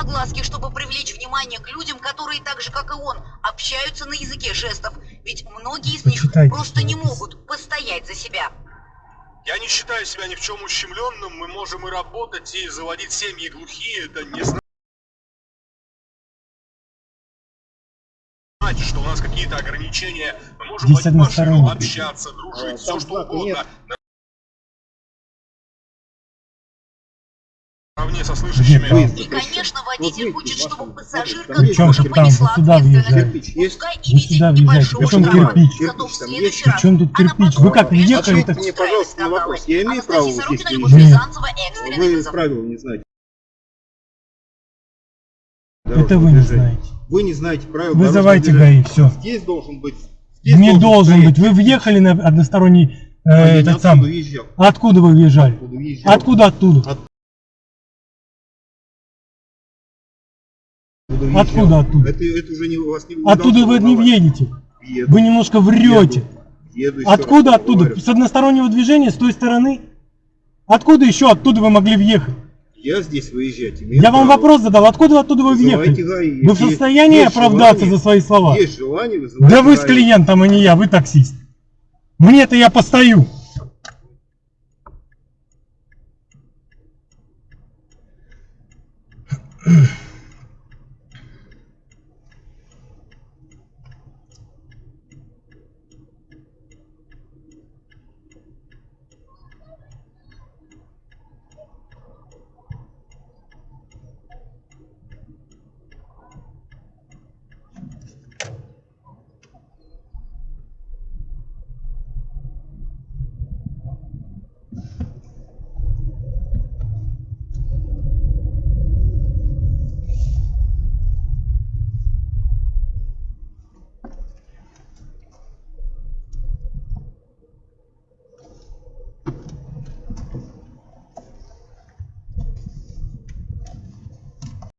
огласки, чтобы привлечь внимание к людям, которые так же, как и он, общаются на языке жестов. Ведь многие из них Почитайте, просто не могут постоять за себя. Я не считаю себя ни в чем ущемленным, мы можем и работать, и заводить семьи глухие, это не значит, что у нас какие-то ограничения. Мы можем водить машину, общаться, дружить, А, все что угодно. нет. Наравне со слышащими. И, конечно, водитель хочет, чтобы пассажирка тоже понесла ответственность. Пускай и Вы висит сюда небольшого въезжаете. Причем штрафа. кирпич? Зато в следующий раз Причем тут кирпич? Вы как въехали, чем так- Мне, пожалуйста, на вопрос. Я имею право экстренный Вы правила не знаете. Это вы не знаете. Вы не знаете правил Вызывайте ГАИ, все. Здесь должен быть... здесь Не должен стоять. быть. Вы въехали на односторонний э, А этот сам. уезжал. Откуда вы въезжали? Откуда уезжал? Откуда оттуда? От- Откуда? Откуда оттуда? Это, это уже не вас не Оттуда вы не въедете. Еду, Вы немножко врете. еду, еще Откуда оттуда? говорю. С одностороннего движения, с той стороны? Откуда еще оттуда вы могли въехать? Я здесь выезжать имею Я вам право. вопрос задал. Откуда оттуда вы Вызывайте въехали? ГАИ. Вы в состоянии есть оправдаться желание- за свои слова? Есть желание вызывать Да вы с ГАИ. клиентом, а не я, вы таксист. Мне-то я постою.